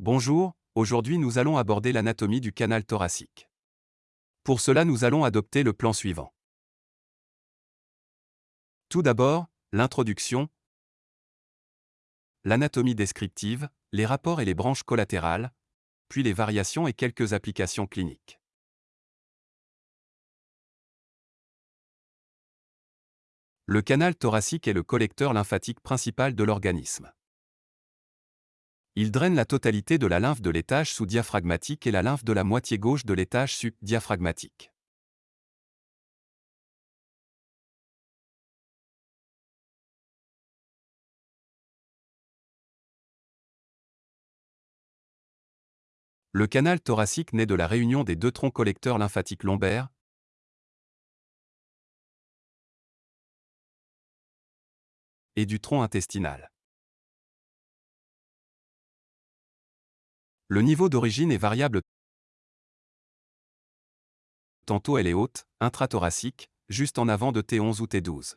Bonjour, aujourd'hui nous allons aborder l'anatomie du canal thoracique. Pour cela nous allons adopter le plan suivant. Tout d'abord, l'introduction, l'anatomie descriptive, les rapports et les branches collatérales, puis les variations et quelques applications cliniques. Le canal thoracique est le collecteur lymphatique principal de l'organisme. Il draine la totalité de la lymphe de l'étage sous-diaphragmatique et la lymphe de la moitié gauche de l'étage sub-diaphragmatique. Le canal thoracique naît de la réunion des deux troncs collecteurs lymphatiques lombaires, et du tronc intestinal. Le niveau d'origine est variable. Tantôt elle est haute, intrathoracique, juste en avant de T11 ou T12.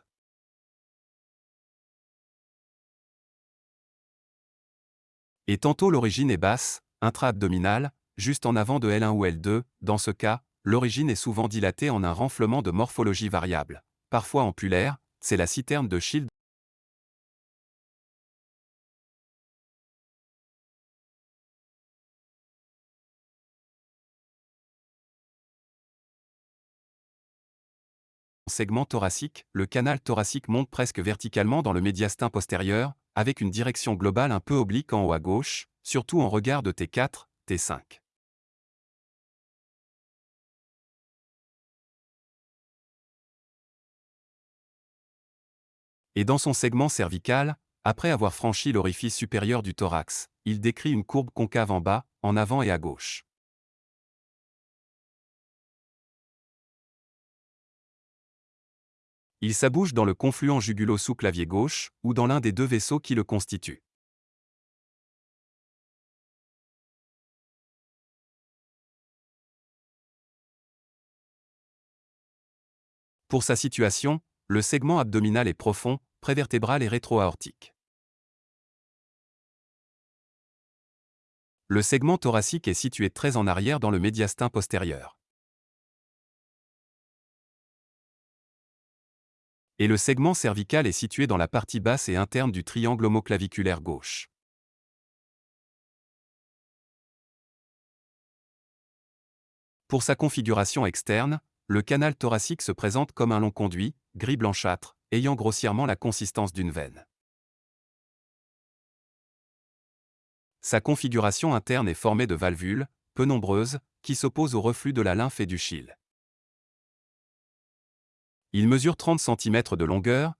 Et tantôt l'origine est basse, intra-abdominale, juste en avant de L1 ou L2, dans ce cas, l'origine est souvent dilatée en un renflement de morphologie variable, parfois ampulaire, c'est la citerne de Schild segment thoracique, le canal thoracique monte presque verticalement dans le médiastin postérieur, avec une direction globale un peu oblique en haut à gauche, surtout en regard de T4, T5. Et dans son segment cervical, après avoir franchi l'orifice supérieur du thorax, il décrit une courbe concave en bas, en avant et à gauche. Il s'abouche dans le confluent jugulo-sous-clavier gauche, ou dans l'un des deux vaisseaux qui le constituent. Pour sa situation, le segment abdominal est profond, prévertébral et rétro-aortique. Le segment thoracique est situé très en arrière dans le médiastin postérieur. Et le segment cervical est situé dans la partie basse et interne du triangle homoclaviculaire gauche. Pour sa configuration externe, le canal thoracique se présente comme un long conduit, gris blanchâtre, ayant grossièrement la consistance d'une veine. Sa configuration interne est formée de valvules, peu nombreuses, qui s'opposent au reflux de la lymphe et du chyle. Il mesure 30 cm de longueur,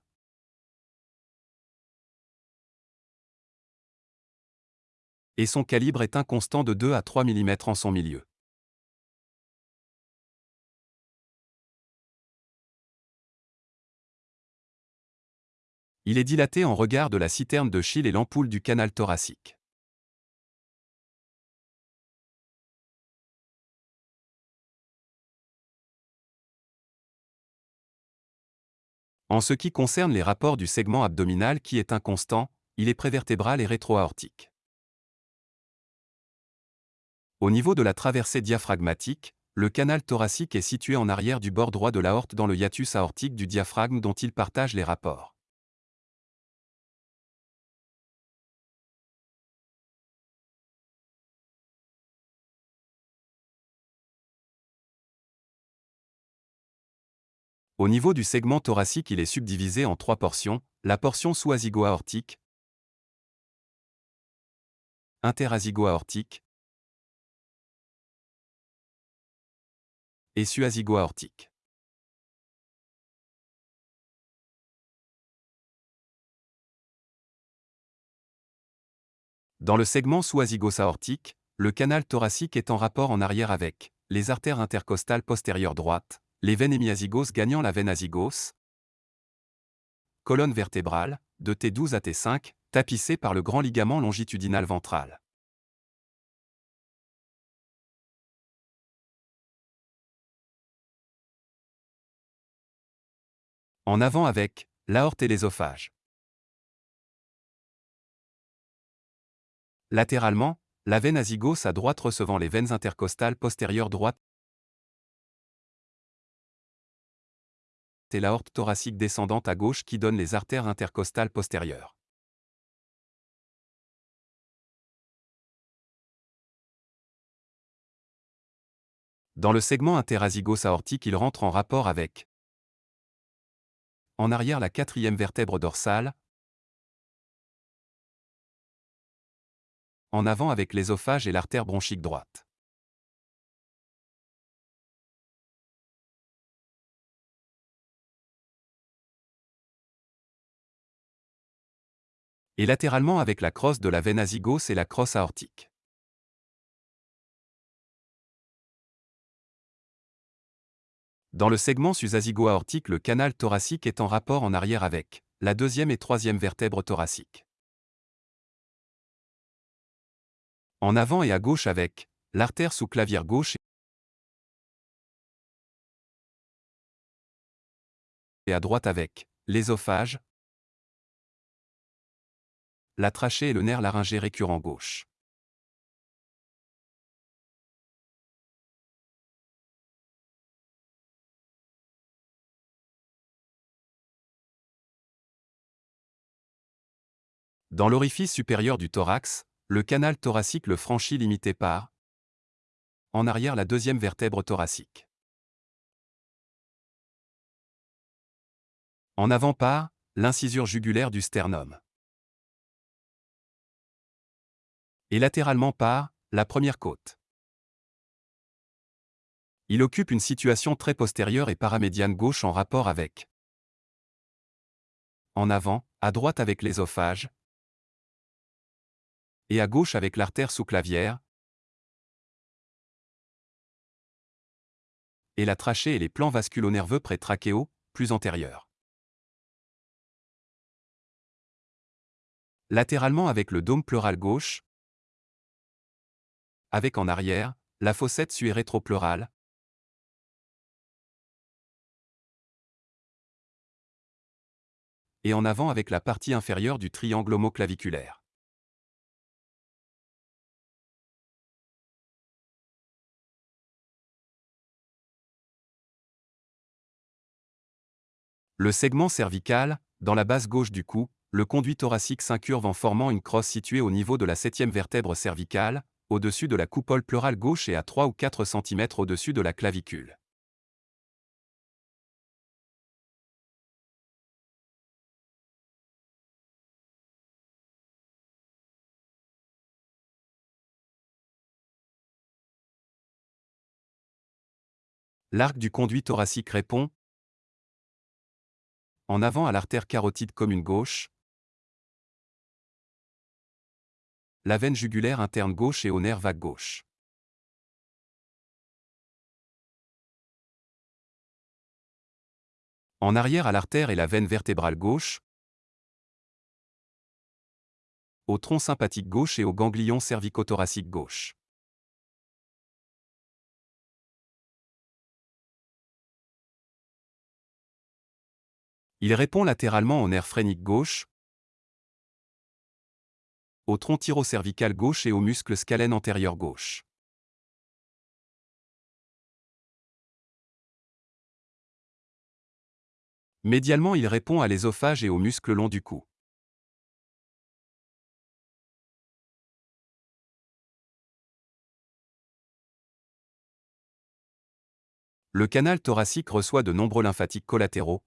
et son calibre est inconstant de 2 à 3 mm en son milieu. Il est dilaté en regard de la citerne de Schill et l'ampoule du canal thoracique. En ce qui concerne les rapports du segment abdominal qui est inconstant, il est prévertébral et rétroaortique. Au niveau de la traversée diaphragmatique, le canal thoracique est situé en arrière du bord droit de l'aorte dans le hiatus aortique du diaphragme dont il partage les rapports. Au niveau du segment thoracique, il est subdivisé en trois portions, la portion sous-azygo-aortique, interazygo-aortique et suazygo-aortique. Dans le segment sous-azygos-aortique, le canal thoracique est en rapport en arrière avec les artères intercostales postérieures droites, les veines hémiazygos gagnant la veine azygos, colonne vertébrale, de T12 à T5, tapissée par le grand ligament longitudinal ventral. En avant avec l'aorte et l'ésophage. Latéralement, La veine azygos à droite recevant les veines intercostales postérieures droite et l'aorte thoracique descendante à gauche qui donne les artères intercostales postérieures. Dans le segment interazygos aortique, il rentre en rapport avec en arrière la quatrième vertèbre dorsale, en avant avec l'ésophage et l'artère bronchique droite. Et latéralement avec la crosse de la veine azygos et la crosse aortique. Dans le segment sus-azygo-aortique, le canal thoracique est en rapport en arrière avec la deuxième et troisième vertèbre thoracique. En avant et à gauche avec l'artère sous-clavière gauche et à droite avec l'ésophage, la trachée et le nerf laryngé récurrent gauche. Dans l'orifice supérieur du thorax, le canal thoracique le franchit limité par en arrière la deuxième vertèbre thoracique. En avant par l'incisure jugulaire du sternum. Et latéralement par la première côte. Il occupe une situation très postérieure et paramédiane gauche en rapport avec en avant, à droite avec l'ésophage, et à gauche avec l'artère sous-clavière, et la trachée et les plans vasculo-nerveux pré-trachéaux, plus antérieurs. Latéralement avec le dôme pleural gauche, avec en arrière, la fossette suérétro-pleurale, et en avant avec la partie inférieure du triangle homoclaviculaire. Le segment cervical, dans la base gauche du cou, le conduit thoracique s'incurve en formant une crosse située au niveau de la septième vertèbre cervicale, au-dessus de la coupole pleurale gauche et à 3 ou 4 cm au-dessus de la clavicule. L'arc du conduit thoracique répond, en avant à l'artère carotide commune gauche, la veine jugulaire interne gauche et au nerf vague gauche. En arrière à l'artère et la veine vertébrale gauche, au tronc sympathique gauche et au ganglion cervicothoracique gauche. Il répond latéralement au nerf phrénique gauche, au tronc tyrocervical gauche et au muscle scalène antérieur gauche. Médialement, il répond à l'ésophage et aux muscles longs du cou. Le canal thoracique reçoit de nombreux lymphatiques collatéraux,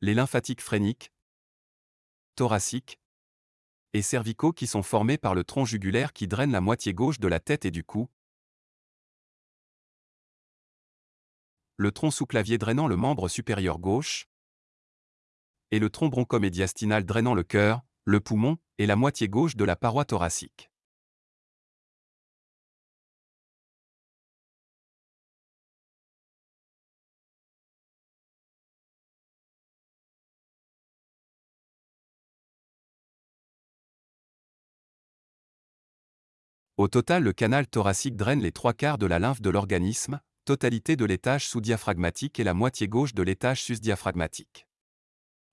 les lymphatiques phréniques, thoraciques et cervicaux qui sont formés par le tronc jugulaire qui draine la moitié gauche de la tête et du cou, le tronc sous-clavier drainant le membre supérieur gauche, et le tronc bronchomédiastinal drainant le cœur, le poumon et la moitié gauche de la paroi thoracique. Au total, le canal thoracique draine les trois quarts de la lymphe de l'organisme, totalité de l'étage sous-diaphragmatique et la moitié gauche de l'étage sus-diaphragmatique.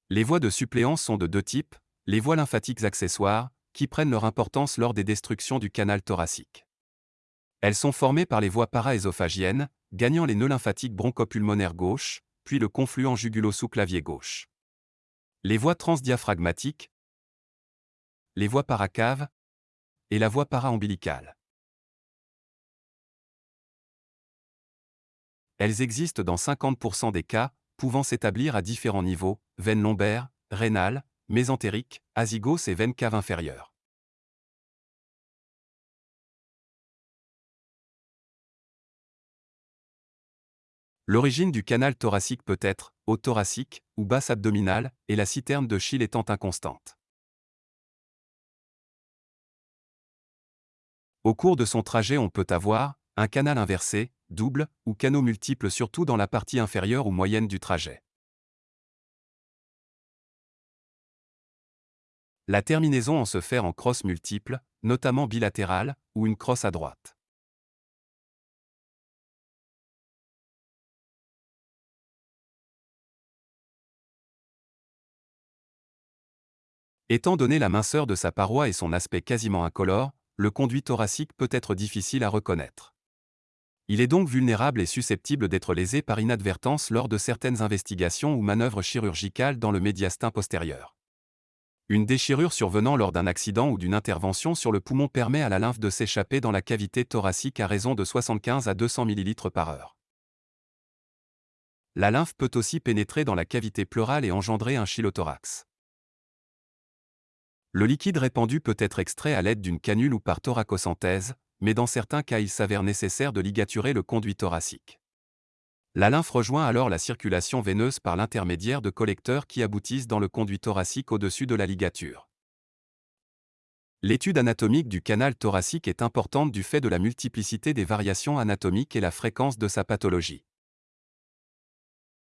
Les voies de suppléance sont de deux types, les voies lymphatiques accessoires, qui prennent leur importance lors des destructions du canal thoracique. Elles sont formées par les voies paraésophagiennes, gagnant les nœuds lymphatiques bronchopulmonaires gauche, puis le confluent jugulo-sous-clavier gauche. Les voies transdiaphragmatiques, les voies paracaves et la voie para-ombilicale. Elles existent dans 50% des cas, pouvant s'établir à différents niveaux, veine lombaire, rénale, mésentérique, azygos et veine cave inférieure. L'origine du canal thoracique peut être haut thoracique ou basse abdominale, et la citerne de Schill étant inconstante. Au cours de son trajet, on peut avoir un canal inversé, double ou canaux multiples surtout dans la partie inférieure ou moyenne du trajet. La terminaison en se fait en crosse multiple, notamment bilatérale, ou une crosse à droite. Étant donné la minceur de sa paroi et son aspect quasiment incolore, le conduit thoracique peut être difficile à reconnaître. Il est donc vulnérable et susceptible d'être lésé par inadvertance lors de certaines investigations ou manœuvres chirurgicales dans le médiastin postérieur. Une déchirure survenant lors d'un accident ou d'une intervention sur le poumon permet à la lymphe de s'échapper dans la cavité thoracique à raison de 75 à 200 ml par heure. La lymphe peut aussi pénétrer dans la cavité pleurale et engendrer un chylothorax. Le liquide répandu peut être extrait à l'aide d'une canule ou par thoracosynthèse, mais dans certains cas il s'avère nécessaire de ligaturer le conduit thoracique. La lymphe rejoint alors la circulation veineuse par l'intermédiaire de collecteurs qui aboutissent dans le conduit thoracique au-dessus de la ligature. L'étude anatomique du canal thoracique est importante du fait de la multiplicité des variations anatomiques et la fréquence de sa pathologie.